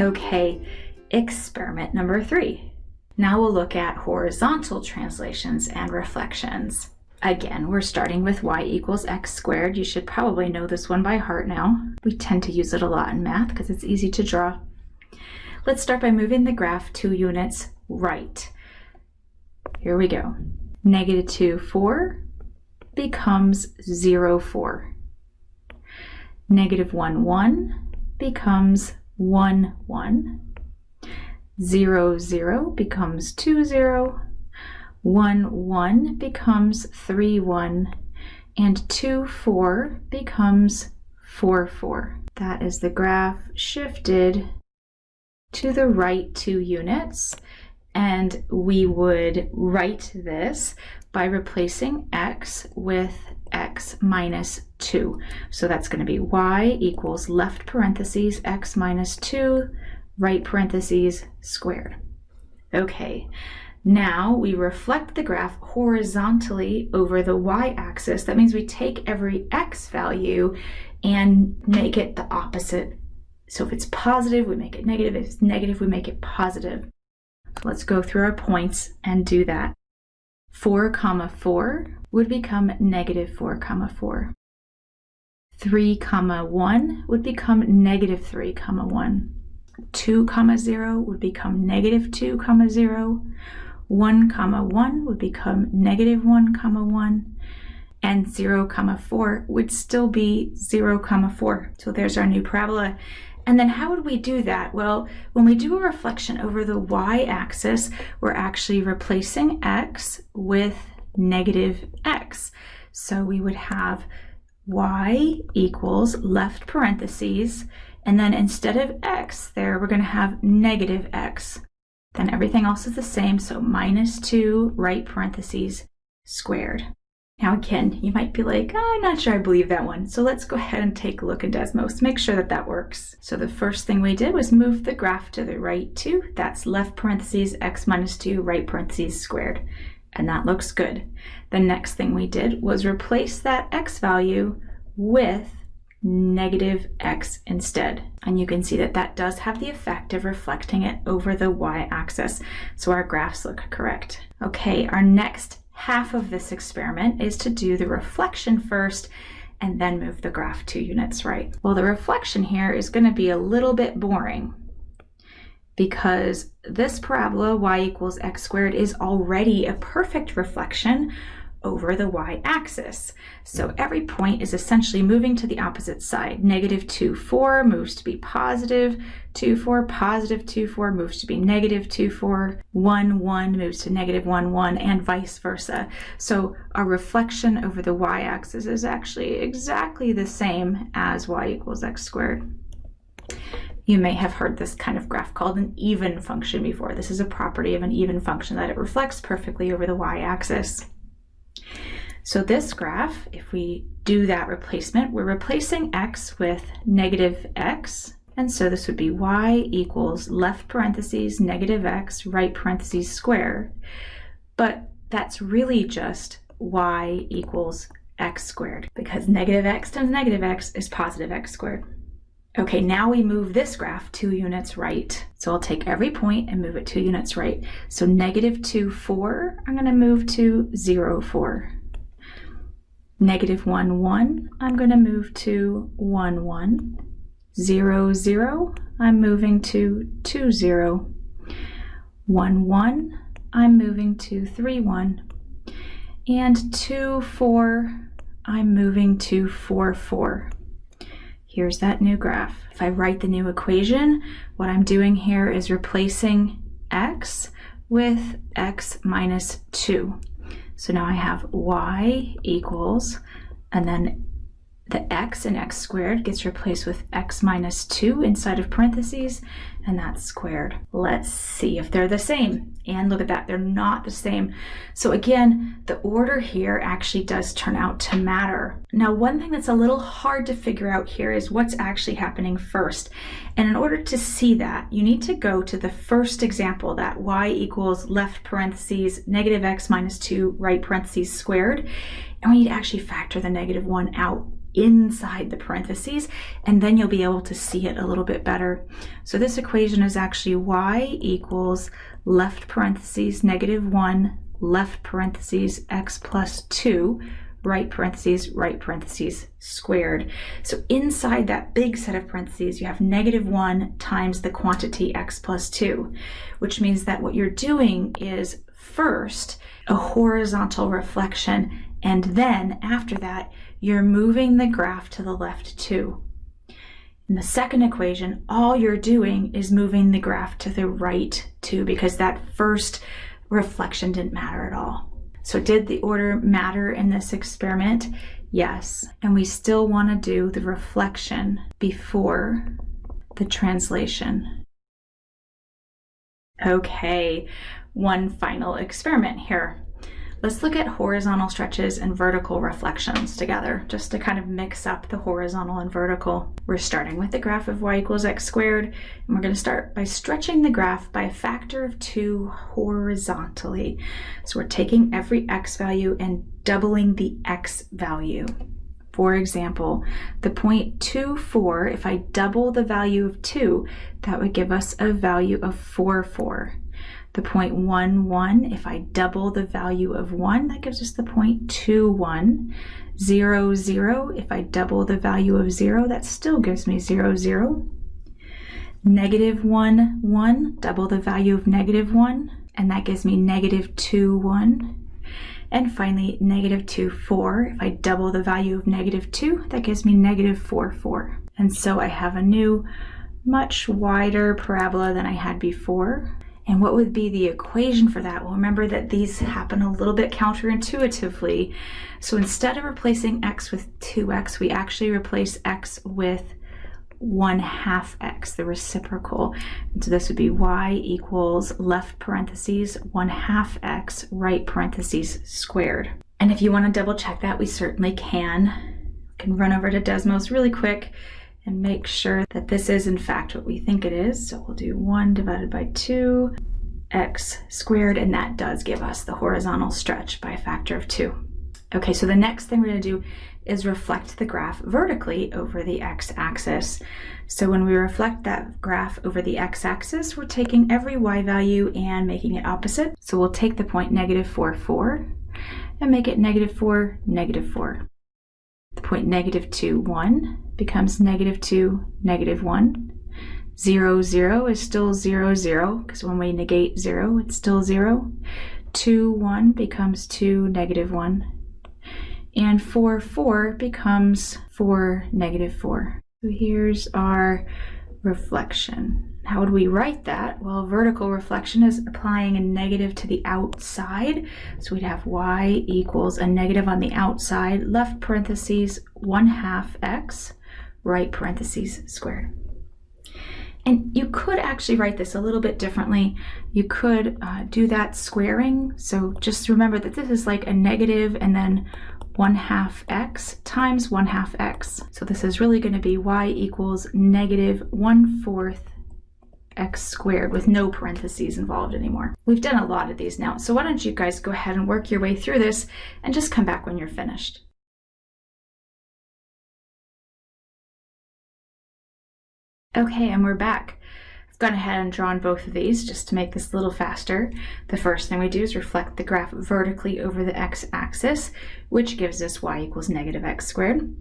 Okay, experiment number three. Now we'll look at horizontal translations and reflections. Again, we're starting with y equals x squared. You should probably know this one by heart now. We tend to use it a lot in math because it's easy to draw. Let's start by moving the graph two units right. Here we go. Negative 2, 4 becomes 0, 4. Negative 1, 1 becomes 1, 1. 0, 0 becomes 2, 0. 1, 1 becomes 3, 1. And 2, 4 becomes 4, 4. That is the graph shifted to the right two units and we would write this by replacing x with x minus 2. So that's going to be y equals left parentheses x minus 2 right parentheses squared. Okay, now we reflect the graph horizontally over the y-axis. That means we take every x value and make it the opposite. So if it's positive, we make it negative. If it's negative, we make it positive. Let's go through our points and do that. 4 comma 4 would become negative 4 comma 4. 3 comma 1 would become negative 3 comma 1. 2 comma 0 would become negative 2 comma 0. 1 comma 1 would become negative 1 comma 1 and 0 comma 4 would still be 0 comma 4. So there's our new parabola and then how would we do that? Well, when we do a reflection over the y-axis, we're actually replacing x with negative x. So we would have y equals left parentheses, and then instead of x there, we're going to have negative x. Then everything else is the same, so minus 2 right parentheses squared. Now again, you might be like, oh, I'm not sure I believe that one. So let's go ahead and take a look in Desmos, make sure that that works. So the first thing we did was move the graph to the right two. That's left parentheses x minus 2, right parentheses squared. And that looks good. The next thing we did was replace that x value with negative x instead. And you can see that that does have the effect of reflecting it over the y-axis. So our graphs look correct. Okay, our next half of this experiment is to do the reflection first and then move the graph two units right. Well, the reflection here is going to be a little bit boring because this parabola y equals x squared is already a perfect reflection over the y-axis. So every point is essentially moving to the opposite side. Negative 2, 4 moves to be positive 2, 4, positive 2, 4 moves to be negative 2, 4, 1, 1 moves to negative 1, 1, and vice versa. So our reflection over the y-axis is actually exactly the same as y equals x squared. You may have heard this kind of graph called an even function before. This is a property of an even function that it reflects perfectly over the y-axis. So this graph, if we do that replacement, we're replacing x with negative x. And so this would be y equals left parentheses negative x right parentheses square. But that's really just y equals x squared because negative x times negative x is positive x squared. Okay, now we move this graph two units right. So I'll take every point and move it two units right. So negative 2, 4, I'm going to move to 0, 4. Negative 1, 1, I'm going to move to 1, 1. 0, 0, I'm moving to 2, 0. 1, 1, I'm moving to 3, 1. And 2, 4, I'm moving to 4, 4. Here's that new graph. If I write the new equation, what I'm doing here is replacing x with x minus 2. So now I have y equals, and then the x in x squared gets replaced with x minus 2 inside of parentheses, and that's squared. Let's see if they're the same. And look at that, they're not the same. So again, the order here actually does turn out to matter. Now, one thing that's a little hard to figure out here is what's actually happening first. And in order to see that, you need to go to the first example, that y equals left parentheses negative x minus 2 right parentheses squared. And we need to actually factor the negative 1 out inside the parentheses, and then you'll be able to see it a little bit better. So this equation is actually y equals left parentheses negative 1, left parentheses x plus 2, right parentheses, right parentheses squared. So inside that big set of parentheses, you have negative 1 times the quantity x plus 2, which means that what you're doing is first a horizontal reflection, and then after that, you're moving the graph to the left too. In the second equation, all you're doing is moving the graph to the right too, because that first reflection didn't matter at all. So did the order matter in this experiment? Yes. And we still want to do the reflection before the translation. Okay, one final experiment here. Let's look at horizontal stretches and vertical reflections together, just to kind of mix up the horizontal and vertical. We're starting with the graph of y equals x squared, and we're going to start by stretching the graph by a factor of 2 horizontally. So we're taking every x value and doubling the x value. For example, the point 4, if I double the value of 2, that would give us a value of 4, 4 the 0.11. If I double the value of 1, that gives us the 0.21. 0, 0, if I double the value of 0, that still gives me 0, 0. Negative 1, 1, double the value of negative 1, and that gives me negative 2, 1. And finally, negative 2, 4. If I double the value of negative 2, that gives me negative 4, 4. And so I have a new, much wider parabola than I had before. And what would be the equation for that? Well, remember that these happen a little bit counterintuitively. So instead of replacing x with 2x, we actually replace x with 1 half x, the reciprocal. And so this would be y equals left parentheses 1 half x, right parentheses squared. And if you want to double check that, we certainly can. We can run over to Desmos really quick and make sure that this is in fact what we think it is. So we'll do 1 divided by 2 x squared, and that does give us the horizontal stretch by a factor of 2. Okay, so the next thing we're going to do is reflect the graph vertically over the x-axis. So when we reflect that graph over the x-axis, we're taking every y value and making it opposite. So we'll take the point negative 4, 4, and make it negative 4, negative 4. Point negative 2, 1 becomes negative 2, negative 1. 0, 0 is still 0, 0, because when we negate 0, it's still 0. 2, 1 becomes 2, negative 1. And 4, 4 becomes 4, negative 4. So here's our reflection. How would we write that? Well, vertical reflection is applying a negative to the outside. So we'd have y equals a negative on the outside, left parentheses 1 half x, right parentheses squared. And you could actually write this a little bit differently. You could uh, do that squaring. So just remember that this is like a negative and then 1 half x times 1 half x. So this is really going to be y equals negative 1 fourth x squared with no parentheses involved anymore. We've done a lot of these now, so why don't you guys go ahead and work your way through this and just come back when you're finished. Okay, and we're back I've gone ahead and drawn both of these just to make this a little faster. The first thing we do is reflect the graph vertically over the x-axis, which gives us y equals negative x squared.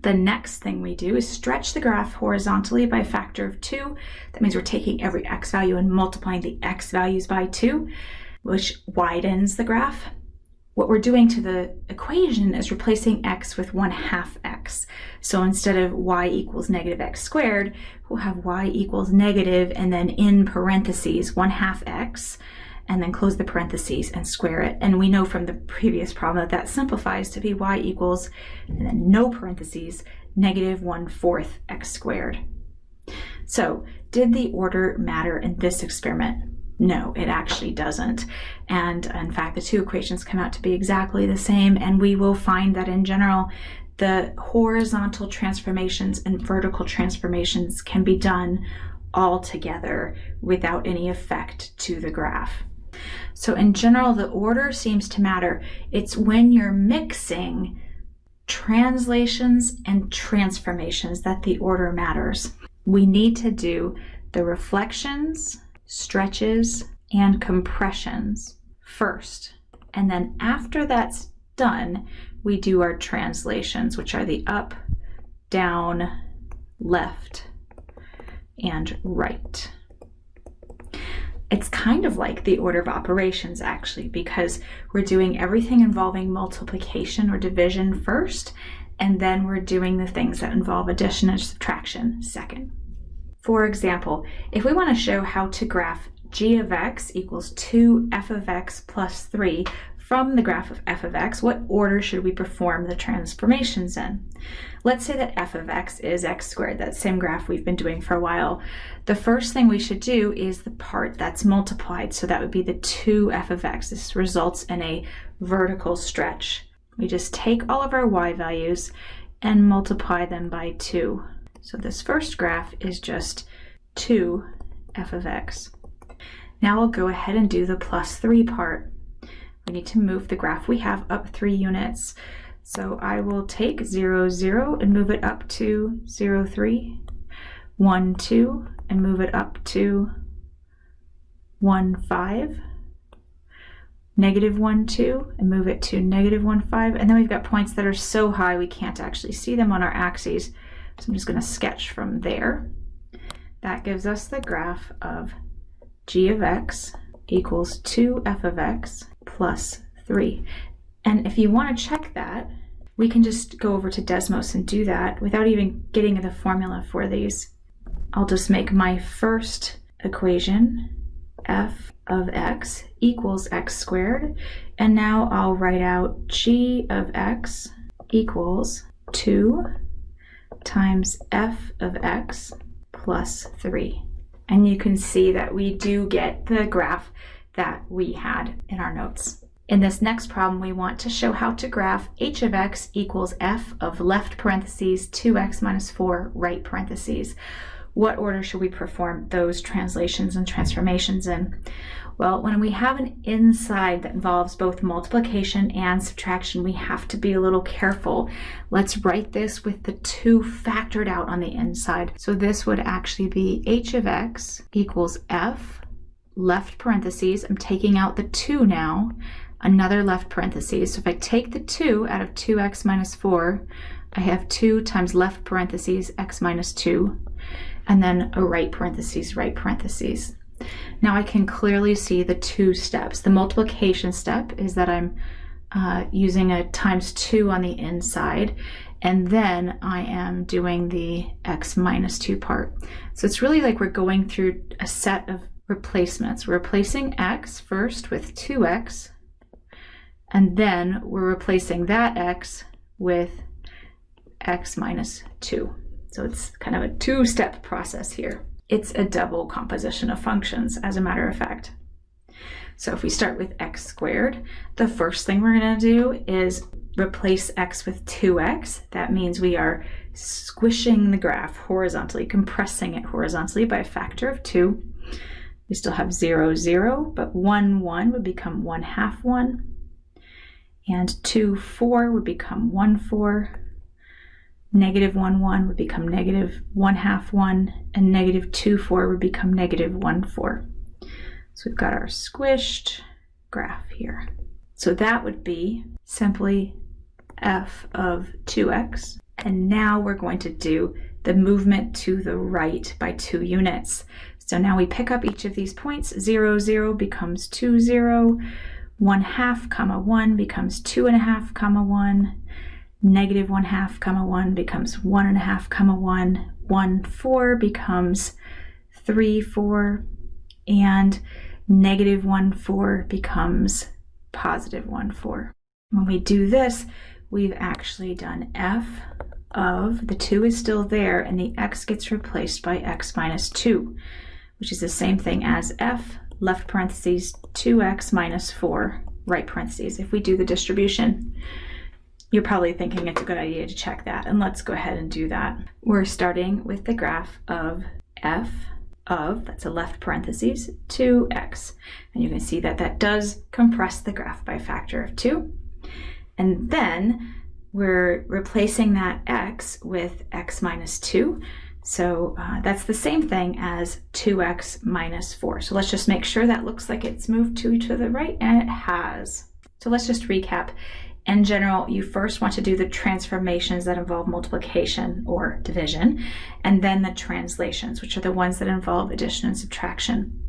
The next thing we do is stretch the graph horizontally by a factor of 2. That means we're taking every x value and multiplying the x values by 2, which widens the graph what we're doing to the equation is replacing x with 1 half x. So instead of y equals negative x squared, we'll have y equals negative and then in parentheses 1 half x and then close the parentheses and square it. And we know from the previous problem that that simplifies to be y equals, and then no parentheses, negative 1 fourth x squared. So did the order matter in this experiment? No, it actually doesn't. And in fact, the two equations come out to be exactly the same. And we will find that in general, the horizontal transformations and vertical transformations can be done all together without any effect to the graph. So in general, the order seems to matter. It's when you're mixing translations and transformations that the order matters. We need to do the reflections, stretches, and compressions first. And then after that's done, we do our translations, which are the up, down, left, and right. It's kind of like the order of operations actually, because we're doing everything involving multiplication or division first, and then we're doing the things that involve addition and subtraction second. For example, if we want to show how to graph g of x equals 2 f of x plus 3 from the graph of f of x, what order should we perform the transformations in? Let's say that f of x is x squared, that same graph we've been doing for a while. The first thing we should do is the part that's multiplied, so that would be the 2f of x. This results in a vertical stretch. We just take all of our y values and multiply them by 2. So this first graph is just 2 f of x. Now we'll go ahead and do the plus 3 part. We need to move the graph we have up 3 units. So I will take 0, 0 and move it up to 0, 3, 1, 2 and move it up to 1, 5, negative 1, 2 and move it to negative 1, 5. And then we've got points that are so high we can't actually see them on our axes. So I'm just going to sketch from there. That gives us the graph of g of x equals 2f of x plus 3. And if you want to check that, we can just go over to Desmos and do that without even getting the formula for these. I'll just make my first equation f of x equals x squared. And now I'll write out g of x equals 2 times f of x plus 3. And you can see that we do get the graph that we had in our notes. In this next problem, we want to show how to graph h of x equals f of left parentheses 2x minus 4 right parentheses. What order should we perform those translations and transformations in? Well, when we have an inside that involves both multiplication and subtraction, we have to be a little careful. Let's write this with the 2 factored out on the inside. So this would actually be h of x equals f left parentheses. I'm taking out the 2 now, another left parentheses. So if I take the 2 out of 2x minus 4, I have 2 times left parentheses x minus 2, and then a right parentheses, right parentheses. Now I can clearly see the two steps. The multiplication step is that I'm uh, using a times 2 on the inside, and then I am doing the x minus 2 part. So it's really like we're going through a set of replacements. We're replacing x first with 2x, and then we're replacing that x with x minus 2. So it's kind of a two-step process here. It's a double composition of functions, as a matter of fact. So if we start with x squared, the first thing we're going to do is replace x with 2x. That means we are squishing the graph horizontally, compressing it horizontally by a factor of 2. We still have 0, 0, but 1, 1 would become 1 half 1. And 2, 4 would become 1, 4 negative 1, 1 would become negative 1 half 1, and negative 2, 4 would become negative 1, 4. So we've got our squished graph here. So that would be simply f of 2x. And now we're going to do the movement to the right by 2 units. So now we pick up each of these points. 0, 0 becomes 2, 0. 1 half comma 1 becomes 2 and a half comma 1 negative 1 half comma 1 becomes 1 and a half comma 1, 1 4 becomes 3 4, and negative 1 4 becomes positive 1 4. When we do this, we've actually done f of, the 2 is still there, and the x gets replaced by x minus 2, which is the same thing as f left parentheses 2x minus 4 right parentheses if we do the distribution. You're probably thinking it's a good idea to check that, and let's go ahead and do that. We're starting with the graph of f of, that's a left parentheses, 2x. And you can see that that does compress the graph by a factor of 2. And then we're replacing that x with x minus 2. So uh, that's the same thing as 2x minus 4. So let's just make sure that looks like it's moved 2 to the right, and it has. So let's just recap. In general, you first want to do the transformations that involve multiplication or division, and then the translations, which are the ones that involve addition and subtraction.